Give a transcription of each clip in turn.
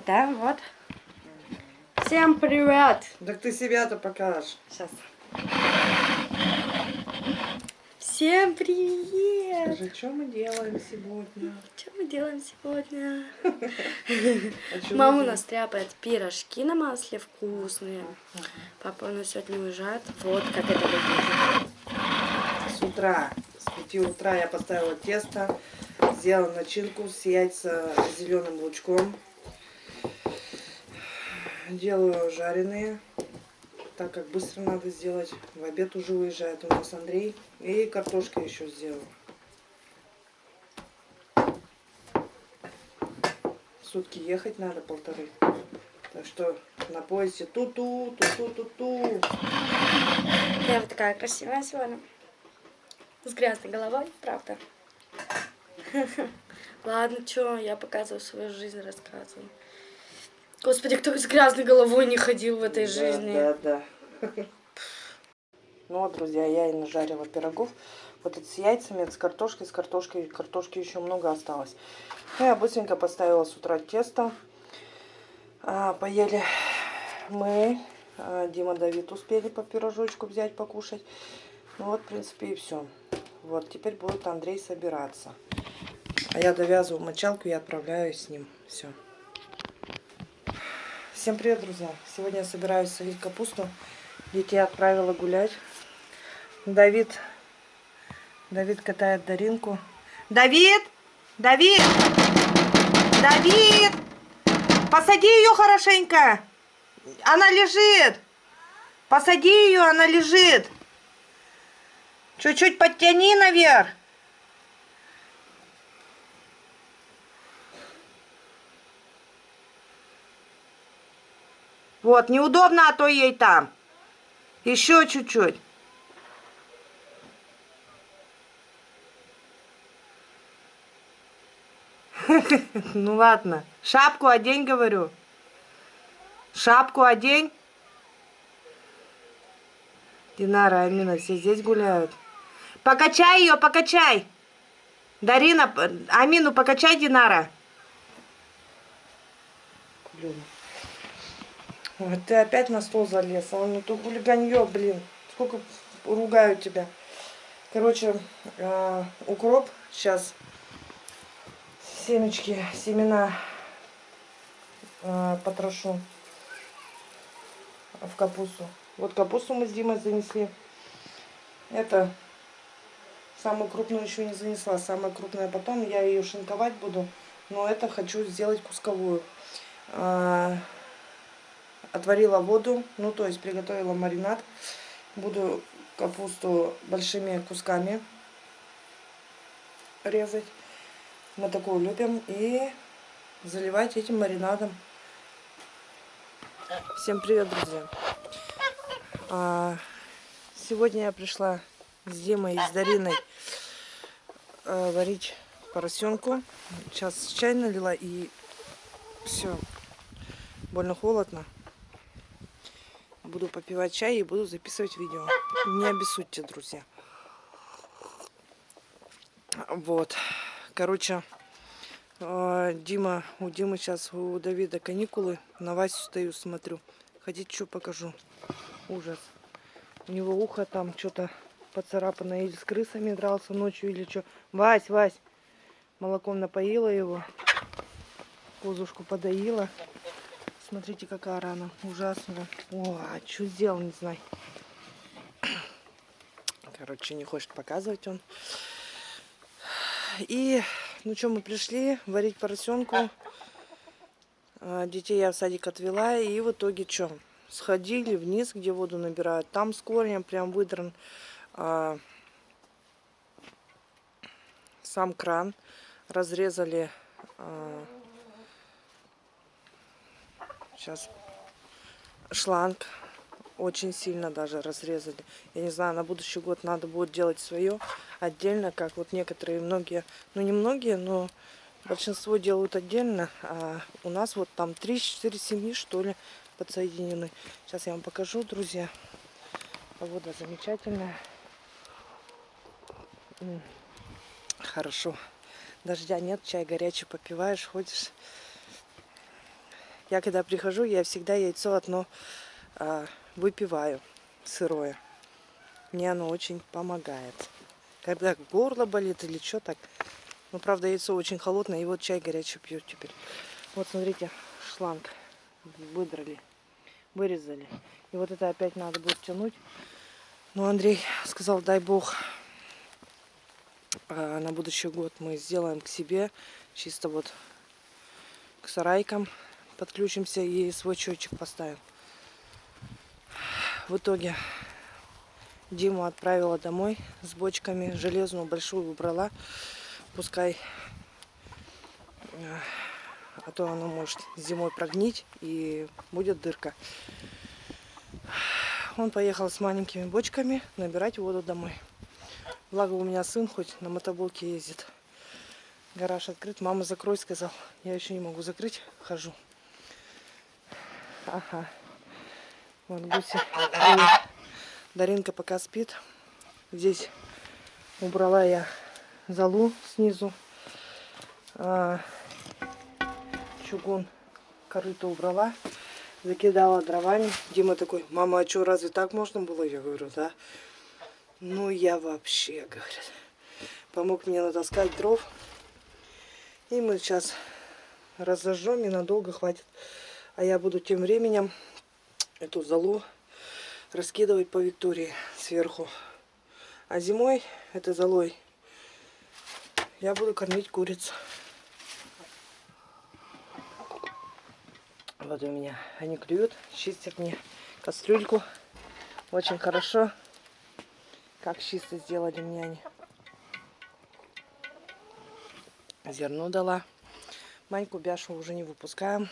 Вот, да, вот. Всем привет! Так ты себя-то покажешь. Сейчас. Всем привет! Скажи, что мы делаем сегодня? Что мы делаем сегодня? А Мама у нас тряпает пирожки на масле вкусные. Папа у нас сегодня уезжает. Вот как это выглядит. С утра, с 5 утра я поставила тесто, сделала начинку с яйца с зеленым лучком. Делаю жареные, так как быстро надо сделать. В обед уже уезжает у нас Андрей. И картошка еще сделала. Сутки ехать надо полторы. Так что на поезде ту-ту, ту-ту-ту-ту. Я вот такая красивая сегодня. С грязной головой, правда. Ладно, чё, я показываю свою жизнь, рассказываю. Господи, кто с грязной головой не ходил в этой жизни? Да, да, да. Ну вот, друзья, я и нажарила пирогов. Вот это с яйцами, это с картошкой, с картошкой. Картошки еще много осталось. Ну, я быстренько поставила с утра тесто. А, поели мы. А, Дима, Давид успели по пирожочку взять, покушать. Ну вот, в принципе, и все. Вот, теперь будет Андрей собираться. А я довязываю мочалку и отправляюсь с ним. Все. Всем привет, друзья! Сегодня я собираюсь солить капусту. Детей отправила гулять. Давид, Давид катает Даринку. Давид! Давид! Давид! Посади ее хорошенько! Она лежит! Посади ее, она лежит! Чуть-чуть подтяни наверх! Вот, неудобно, а то ей там. Еще чуть-чуть. Ну ладно. Шапку одень, говорю. Шапку одень. Динара, Амина, все здесь гуляют. Покачай ее, покачай. Дарина, Амину, покачай, Динара. Блин. Ой, ты опять на стол залез. А ну то хулиганье, блин. Сколько ругаю тебя. Короче, э, укроп сейчас. Семечки, семена э, потрошу в капусту. Вот капусту мы с Димой занесли. Это самую крупную еще не занесла. Самая крупная потом. Я ее шинковать буду. Но это хочу сделать кусковую. Отварила воду, ну то есть приготовила маринад. Буду капусту большими кусками резать. Мы такую любим. И заливать этим маринадом. Всем привет, друзья! А, сегодня я пришла с Димой и с Дариной а, варить поросенку. Сейчас чай налила и все. Больно холодно. Буду попивать чай и буду записывать видео. Не обессудьте, друзья. Вот. Короче, Дима, у Димы сейчас у Давида каникулы. На Васю стою, смотрю. Хотите, что покажу? Ужас. У него ухо там что-то поцарапано. Или с крысами дрался ночью, или что. Вась, Вась. Молоком напоила его. Козушку подоила. Смотрите, какая рана. Ужасная. О, а что сделал, не знаю. Короче, не хочет показывать он. И, ну что, мы пришли варить поросенку. А, детей я в садик отвела. И в итоге что? Сходили вниз, где воду набирают. Там с корнем прям выдран а, сам кран. Разрезали а, Сейчас шланг очень сильно даже разрезали. Я не знаю, на будущий год надо будет делать свое отдельно, как вот некоторые, многие, ну не многие, но большинство делают отдельно. А у нас вот там 3-4 семьи, что ли, подсоединены. Сейчас я вам покажу, друзья. Погода замечательная. Хорошо. Дождя нет, чай горячий попиваешь, ходишь. Я когда прихожу, я всегда яйцо одно а, выпиваю сырое. Мне оно очень помогает. Когда горло болит или что так. Ну, правда, яйцо очень холодное. И вот чай горячий пью теперь. Вот, смотрите, шланг выдрали, вырезали. И вот это опять надо будет тянуть. Ну, Андрей сказал, дай бог, а, на будущий год мы сделаем к себе, чисто вот к сарайкам подключимся и свой счетчик поставим. В итоге Диму отправила домой с бочками. Железную большую убрала. Пускай, э, а то она может зимой прогнить и будет дырка. Он поехал с маленькими бочками набирать воду домой. Благо у меня сын хоть на мотоблоке ездит. Гараж открыт. Мама, закрой, сказал. Я еще не могу закрыть. Хожу. Ага. Вот гуси. Даринка пока спит. Здесь убрала я залу снизу. А, чугун корыто убрала. Закидала дровами. Дима такой, мама, а что, разве так можно было? Я говорю, да. Ну, я вообще, говорит. Помог мне натаскать дров. И мы сейчас разожжем и надолго хватит. А я буду тем временем эту залу раскидывать по Виктории сверху. А зимой этой золой я буду кормить куриц. Вот у меня они клюют, чистят мне кастрюльку. Очень хорошо. Как чисто сделали мне они. Зерно дала. Маньку Бяшу уже не выпускаем.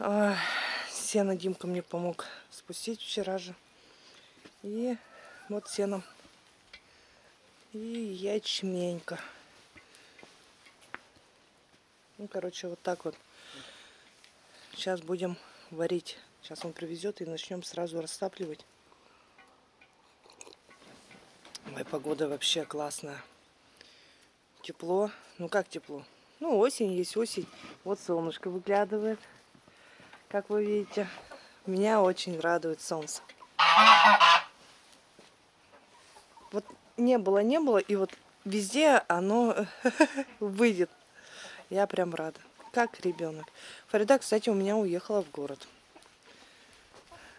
Сено Димка мне помог спустить вчера же. И вот сеном. И ячменька. Ну, короче, вот так вот. Сейчас будем варить. Сейчас он привезет и начнем сразу растапливать. Ой, погода вообще классная. Тепло. Ну как тепло? Ну осень есть осень. Вот солнышко выглядывает. Как вы видите, меня очень радует солнце. Вот не было, не было, и вот везде оно выйдет. Я прям рада. Как ребенок. Фарида, кстати, у меня уехала в город.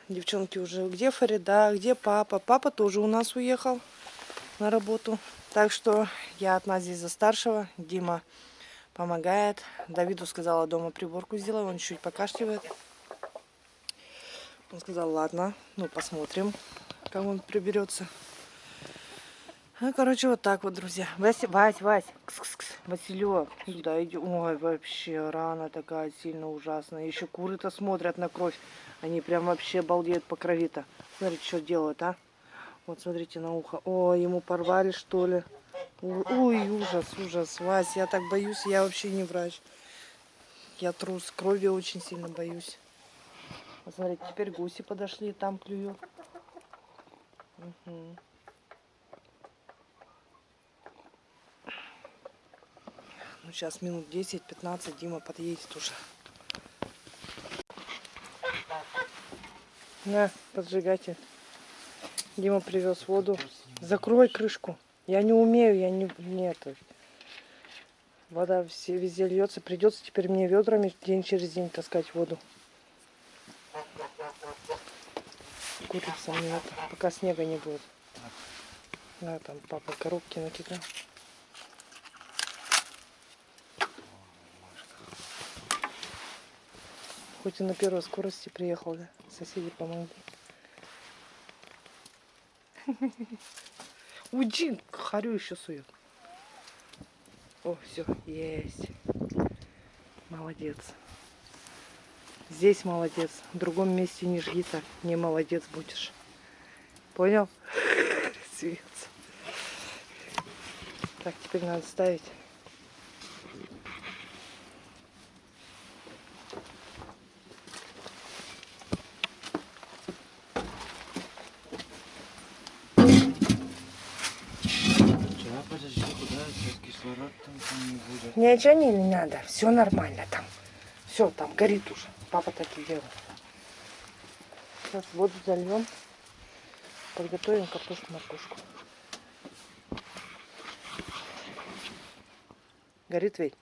Девчонки уже, где Фарида, где папа? Папа тоже у нас уехал на работу. Так что я одна здесь за старшего. Дима помогает. Давиду сказала дома приборку сделай, он чуть покашливает. Он сказал, ладно, ну посмотрим, как он приберется. Ну, короче, вот так вот, друзья. Вась, Вась, Вась, кс -кс -кс. Василек, сюда иди. Ой, вообще, рана такая сильно ужасная. Еще куры-то смотрят на кровь. Они прям вообще балдеют по крови-то. Смотрите, что делают, а? Вот, смотрите на ухо. О, ему порвали, что ли? Ой, ужас, ужас. Вась, я так боюсь, я вообще не врач. Я трус, крови очень сильно боюсь. Посмотрите, теперь гуси подошли, там клюют. Угу. Ну, сейчас минут 10-15 Дима подъедет уже. На, поджигайте. Дима привез воду. Закрой крышку. Я не умею, я не... Нет. Вода все, везде льется. Придется теперь мне ведрами день через день таскать воду. Курица нет, пока снега не будет. Да, там папа коробки накидал. Хоть и на первой скорости приехал, да? Соседи помогли. Уйди, харю еще сует. О, все, есть. Молодец. Здесь молодец. В другом месте не жги так. Не молодец будешь. Понял? Смеется. Так, теперь надо ставить. Ничего не надо, все нормально там. Все, там горит уже. Папа так и делает. Сейчас воду зальем. Подготовим картошку моркушку. Горит ведь?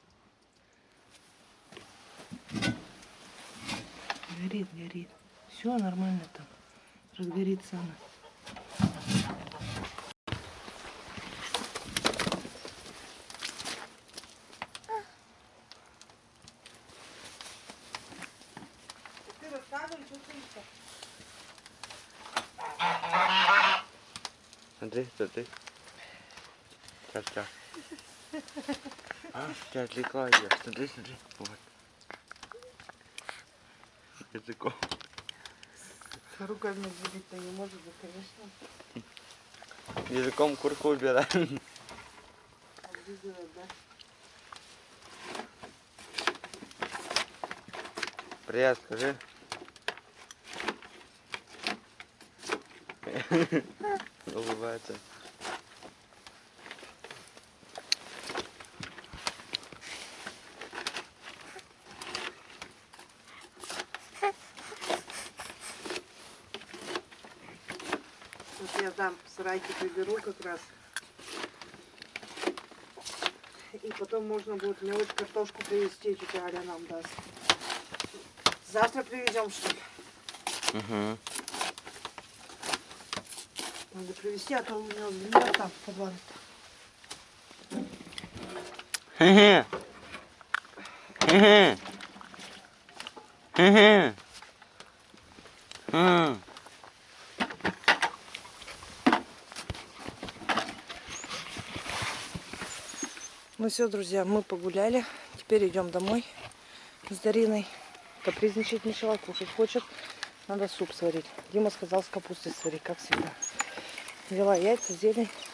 Горит, горит. Все нормально там. Разгорится она. Ты рассказывай, что ты ищешь? Смотри, смотри. Сейчас, сейчас. А, тебя отвлекла я. Смотри, смотри. Вот. Языком. Руками двигать-то не может, да, конечно. Языком курку убираем. Облизывает, да? Привет, скажи. Улыбается. Вот я там сарайки приберу как раз. И потом можно будет мелочь картошку привезти, тетя Аля нам даст. Завтра привезем, что ли? Угу. Надо привезти, а то у него гниет там в подвале. Хе-хе. Хе-хе. Хе-хе. М. Ну все, друзья, мы погуляли. Теперь идем домой с Дариной. Капризничать мешала, кушать хочет. Надо суп сварить. Дима сказал с капустой сварить, как всегда. Взяла яйца, зелень,